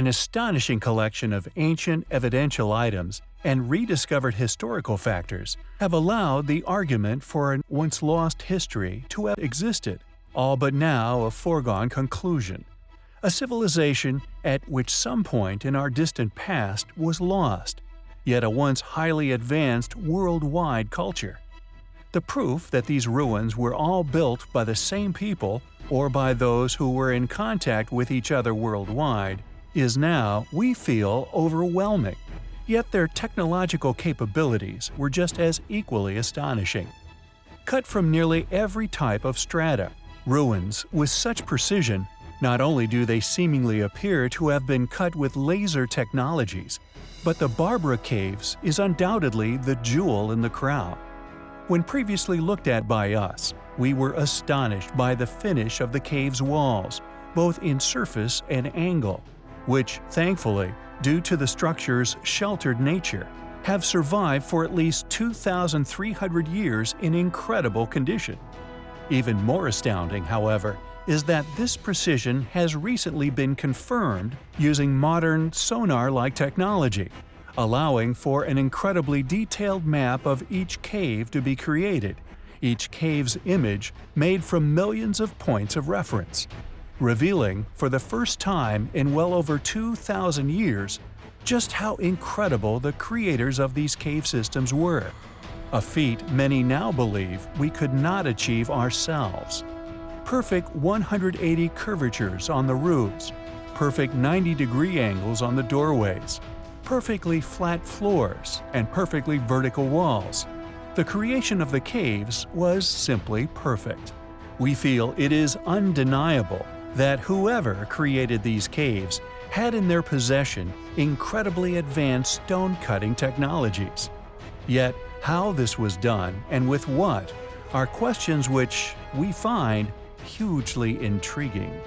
An astonishing collection of ancient evidential items and rediscovered historical factors have allowed the argument for a once lost history to have existed, all but now a foregone conclusion. A civilization at which some point in our distant past was lost, yet a once highly advanced worldwide culture. The proof that these ruins were all built by the same people or by those who were in contact with each other worldwide is now, we feel, overwhelming. Yet their technological capabilities were just as equally astonishing. Cut from nearly every type of strata, ruins with such precision, not only do they seemingly appear to have been cut with laser technologies, but the Barabar Caves is undoubtedly the jewel in the crown. When previously looked at by us, we were astonished by the finish of the cave's walls, both in surface and angle, which, thankfully, due to the structure's sheltered nature, have survived for at least 2,300 years in incredible condition. Even more astounding, however, is that this precision has recently been confirmed using modern sonar-like technology, allowing for an incredibly detailed map of each cave to be created, each cave's image made from millions of points of reference revealing, for the first time in well over 2,000 years, just how incredible the creators of these cave systems were, a feat many now believe we could not achieve ourselves. Perfect 180 curvatures on the roofs, perfect 90-degree angles on the doorways, perfectly flat floors, and perfectly vertical walls. The creation of the caves was simply perfect. We feel it is undeniable that whoever created these caves had in their possession incredibly advanced stone-cutting technologies. Yet, how this was done and with what are questions which we find hugely intriguing.